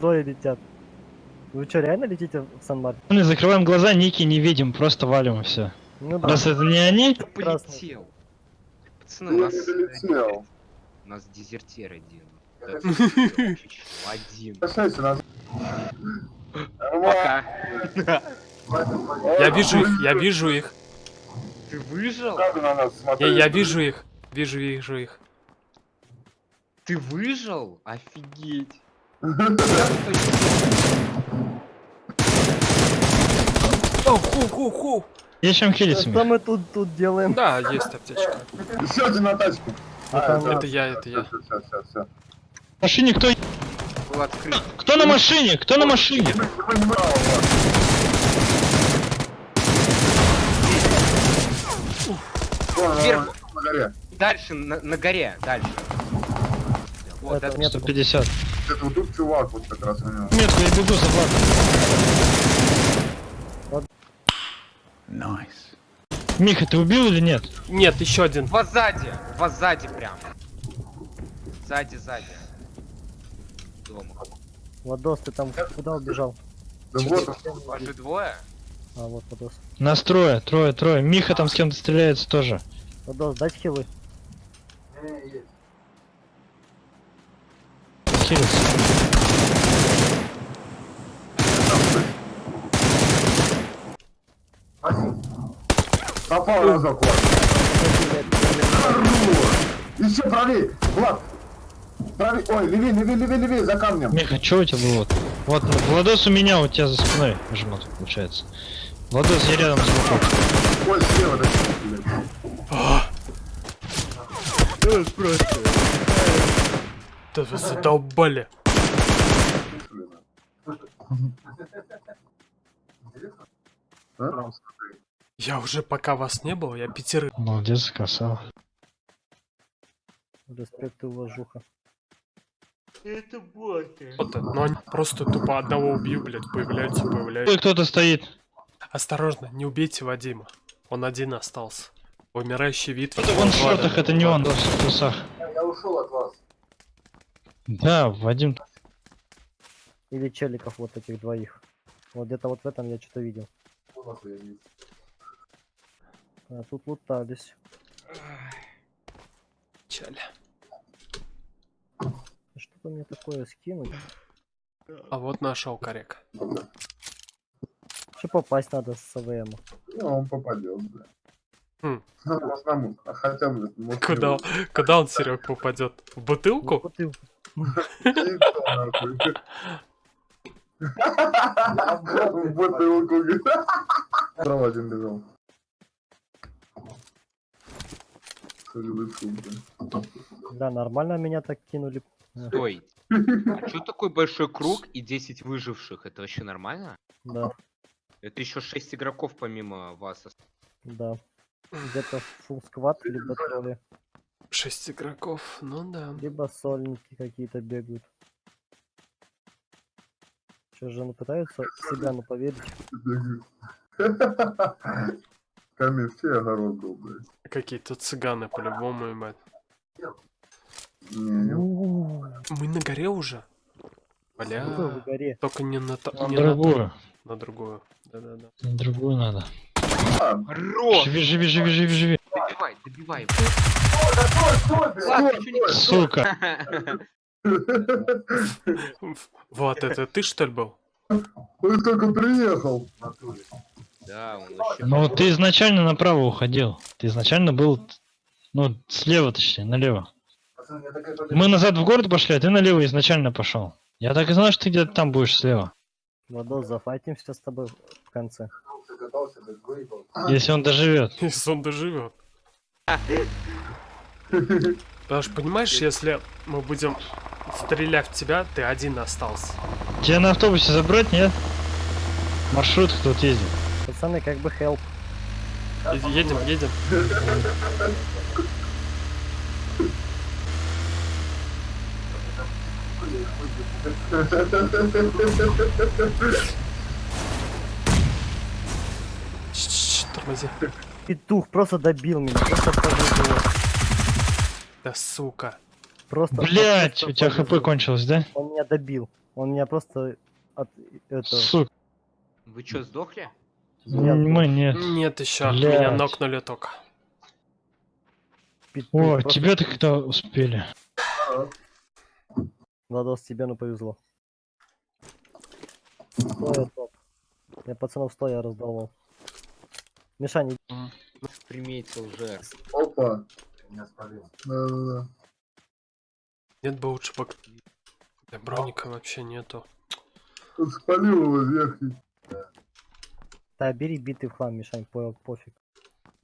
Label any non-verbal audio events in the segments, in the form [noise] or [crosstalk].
Трое летят. Вы что, реально летите в Сан-Мартин? Мы закрываем глаза, ники не видим, просто валим и все. Ну да. Раз это не они, Красный. полетел. Пацаны, нас... долетел. У нас дезертир один. Один. Пока. Я вижу их, я вижу их. Ты выжил? Надо на нас Я, смотреть. я вижу их. Вижу, вижу их. Ты выжил? Офигеть. О, ху, ху, ху. есть чем хилиться. Что мы тут, тут делаем? Да, есть аптечка. Еще один на тачку. А, Это Это я, это я. Все, все, все, все. Машине кто? Кто на машине? Кто на машине? Вверх. На горе. Дальше, на, на горе, дальше. Вот, Это это, нет. 150. Это вот тут чувак вот как раз у него. Метку, я бегу за Владом. Миха, ты убил или нет? Нет, еще один. Два сзади, два сзади прям. Сзади, сзади. Дома. Владос, ты там куда убежал? Да вот. Ваши двое? А, вот Владос. Нас трое, трое, трое. Миха там с кем-то стреляется тоже. Владос, дать хилы. Хилится. Попал разок, Влад. Еще правее, Влад. Правее, ой, левее, левее, левее, левее, за камнем. Миха, что у тебя было? Вот, Владос у меня, у тебя за спиной жмут, получается. Владос, я рядом с. Ой, слева, да. Блядь. Да вы задолбали. Я уже пока вас не было, я пятерых. Молодец, красава. Респект и уважуха. Это боты. Вот, но они просто тупо одного убью, блядь, появляются, появляются. кто-то стоит. Осторожно, не убейте Вадима. Он один остался. Умирающий вид. Это он в шортах, это не он, в трусах. Я ушел от вас. Да, Вадим. Или челиков вот этих двоих. Вот где-то вот в этом я что-то видел. А тут лутались. Чали. Что-то мне такое скинуть. А вот нашел коряк. Что попасть надо с СВМ? Ну, он попадет, бля. Хм. По одному. А хотя бы, может, Куда, куда он, Серег, попадет? В бутылку? бутылку. Кто, нахуй? В бутылку. Справа один бля. Да, нормально меня так кинули. Стой. А что такой большой круг и 10 выживших? Это вообще нормально? Да, Это еще 6 игроков помимо вас. да. Где-то фул сквад, либо тролли, Шесть игроков, ну да. либо сольники какие-то бегают. Что же, ну пытаются себя, ну поверить. [laughs] Камень все огород был, блядь. Какие-то цыганы по-любому, ебать. У, Мы на горе уже? Бля. Только не на, то- На не на, ту, другую. на другую. Да-да-да. На другую надо. Хорош! Живи, живи, живи, живи, живи. Добивай, добивай. Сука. [laughs] Вот, это ты что ли был? Он только приехал. Да, он вообще... Ну, ты изначально направо уходил. Ты изначально был, ну, слева точнее, налево. Мы назад в город пошли, а ты налево изначально пошел. Я так и знал, что ты где-то там будешь слева. Владос, зафайтимся с тобой в конце. Если он доживет. [laughs] Если он доживет. Потому что, понимаешь, если мы будем стрелять в тебя, ты один остался. Тебя на автобусе забрать, нет? Маршрут тут ездит. Пацаны, как бы help. Едем, едем. Тормози. Петух просто добил меня, просто повезло. Да сука. Просто, Блять, у тебя хп кончилось, да? Он меня добил. Он меня просто от это. Сука. Вы чё, сдохли? Нет, Мы нет. Нет еще, Блядь. меня нокнули только. Петух, О, просто- тебя-то когда успели. Владос, тебе ну повезло. Стоя топ. Я пацанов стоя раздавал. Мишань, Приметил жертв. Опа. Да-да-да. Нет бы лучше бы... Да броника вообще нету. Тут спалил его верхний. да бери битый в хлам, Мишань, понял, пофиг.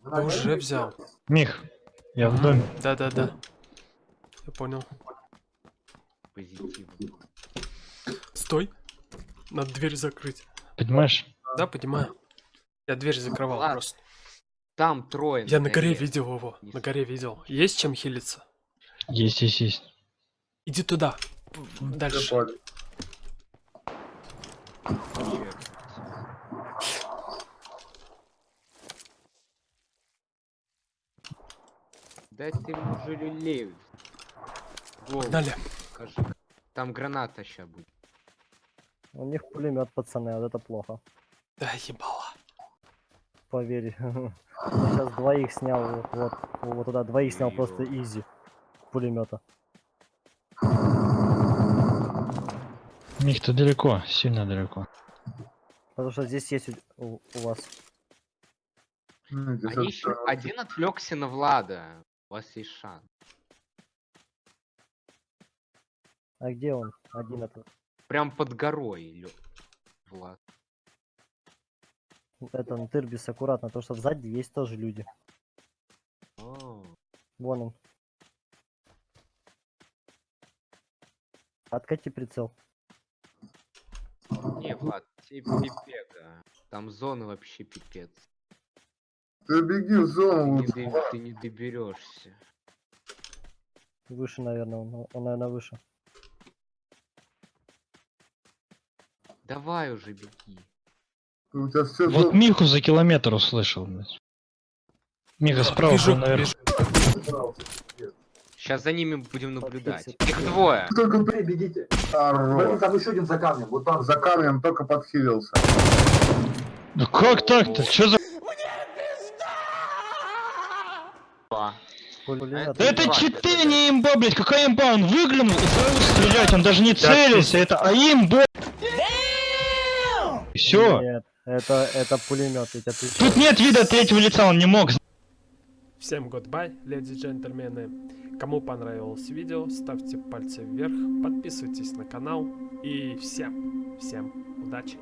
Да уже взял. Мих, я в доме. Да-да-да. Я понял. Позитивно. Стой. Надо дверь закрыть. Понимаешь? Да, понимаю. Я дверь закрывал Ладно. просто. Там трое. Я на горе видел его. На горе видел. Есть чем хилиться? Есть, есть, есть. Иди туда. Дальше. Черт. Дай ты ему же люлей. Голову Дали. покажи. Там граната ща будет. У них пулемет, пацаны, вот это плохо. Да, ебало. Поверь. Сейчас [laughs] двоих снял, вот, вот, туда, двоих снял просто изи. Пулемета. Мих, ты далеко, сильно далеко. Потому что здесь есть у, у- у вас. Ну, Они еще... э, Один отвлекся на Влада. У вас есть шанс. А где он? Один это. Прям под горой, Влад. Это Тырбис аккуратно, то что сзади есть тоже люди. О, Вон он. Откати прицел. Не, Влад, тебе пипека. Там зона вообще пипец. Ты беги в Ты зону. не, до- ты не доберешься. Выше, наверное, он, он наверное, выше. Давай уже беги. Все Вот Миху за километр услышал, блядь. Миха справа, Вижу, был, наверное. вижу. Сейчас за ними будем наблюдать. Их двое. Только бегите. Блин, там еще один за камнем. Вот там за камнем только подхилился. Да как так-то? Чё за... Да это читы, не имба, блядь. Какая имба? Он выглянул и сразу стрелять. Он даже не целился. Это а имба. Все. Нет, это, это пулемет, тебя отвечаю. Тут нет вида третьего лица, он не мог. Всем goodbye, леди и джентльмены. Кому понравилось видео, ставьте пальцы вверх, подписывайтесь на канал. И всем, всем удачи.